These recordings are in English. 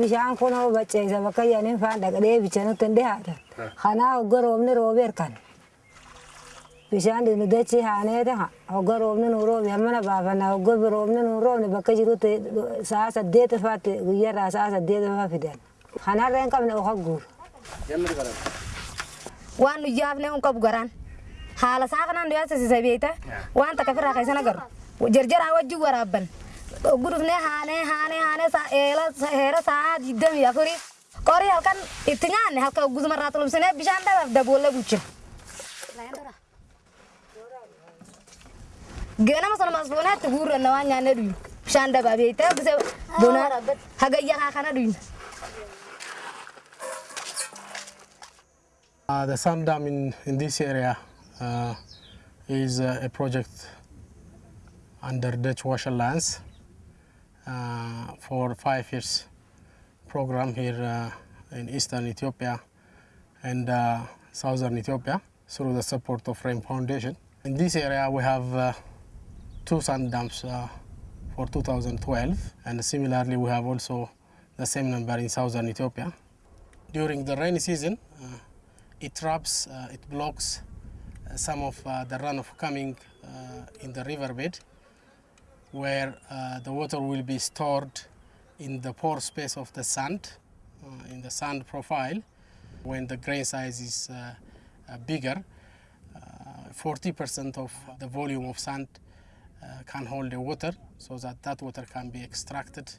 bishaan kun hoo bacceessa bakka yaaniin faan dhaqdhee bichanutti hin dhihaatan. Kanaa hogga roobni roobee kan. Bishaan dhinu dachii haanee ta'a. Hogga roobni nu roobe hammana baafanna hogga roobni nu roobne bakka jirutti sa'a saddeet faatti guyyarraa sa'a saddeet faa fidan. Kanarra hin qabne oka guuru. waan nu yaafne un qabu garaan haala isaa kanaan nuyaa sasisa beeyta waan takka firraa keessan agaru jarjaraa wajjin waraabban eela heera halkan halka bishaan. Ganama guurranna waan dhuyu bishaan bonaa hagayya haa kana dhuyna. Uh, the sand dam in, in this area uh, is uh, a project under Dutch Wash Alliance for five years program here uh, in eastern Ethiopia and uh, southern Ethiopia through the support of Rain Foundation. In this area we have uh, two sand dams uh, for 2012 and similarly we have also the same number in southern Ethiopia. During the rainy season uh, it traps, uh, it blocks uh, some of uh, the runoff coming uh, in the riverbed where uh, the water will be stored in the pore space of the sand, uh, in the sand profile. When the grain size is uh, uh, bigger, uh, 40% of the volume of sand uh, can hold the water so that that water can be extracted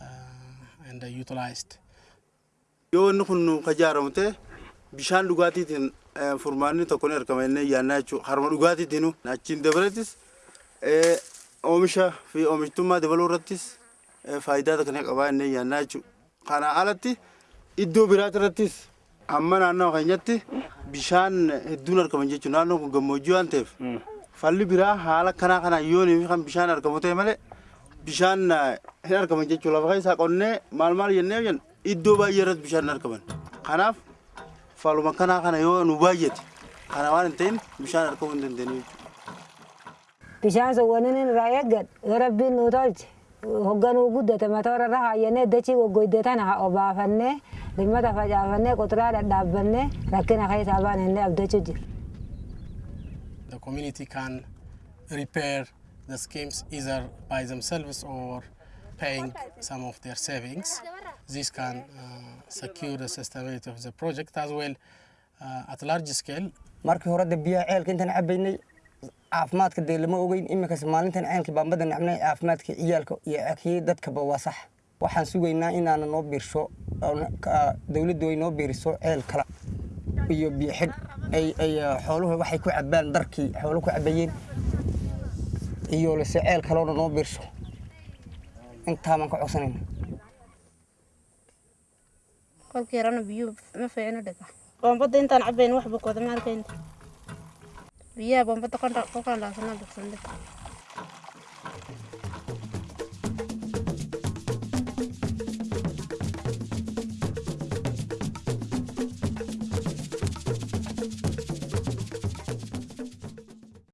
uh, and uh, utilized. yoo inni kun nu ijaaramte bishaan dhugaatiitiin furmaanni tokko ni argama inni yaannaa jechuudha. Harma dhugaatiitiin achiin dabalattis oomisha fi oomishtummaa dabaluu irrattis faayidaa kan qabaa inni yaannaa jechuudha. Kana alatti iddoo biraati irrattis amma naannoo keenyatti bishaan hedduun argaman jechuudha. Naannoon kun gammoojjii waan ta'eef falli biraa haala kanaa kana yoonii kan bishaan argamu ta'e malee bishaan hin argaman jechuudha. Lafa keessaa qonnee maal maal jennee jennu iddoo baay'ee irratti bishaan hin argaman. Kanaaf faluma kanaa kana yoo nu baay'ate kana waan hin ta'in bishaan argamuu hin dandeenyu jechuudha. بشاس ونن رايقد ربي نوتالج هجان وجود تما ترى راح ينه دشي وجود تنا أبا فنه لما تفاجأ فنه كترى لداب فنه لكن أخي سبان هنا أبدشو جي. The community can repair the schemes either by themselves or paying some of their savings. This can uh, secure the sustainability of the project as well uh, at large scale. مركي هرد بيا عيل كنت أنا عبيني caafimaadka dee lama ogeyn iminkas maalintan ceelka baambada nacnay caafimaadka ciyaalka iyo kii dadkaba waa sax. Waxaan sugaynaa inaana noo biirsho dowladdu ay noo biiriso ceel kala iyo biyo xidh ay ay xooluhu waxay ku cabaan darkii xooluhu ku cabayeen iyo lase ceel kaloona noo biirsho intaa baan ka codsanayna kolkii yarana biyuhu ma fiicno dhiga boombada intaan cabayn wax bukooda ma Iya, bomba tokan rak tokan lah sana dok sana.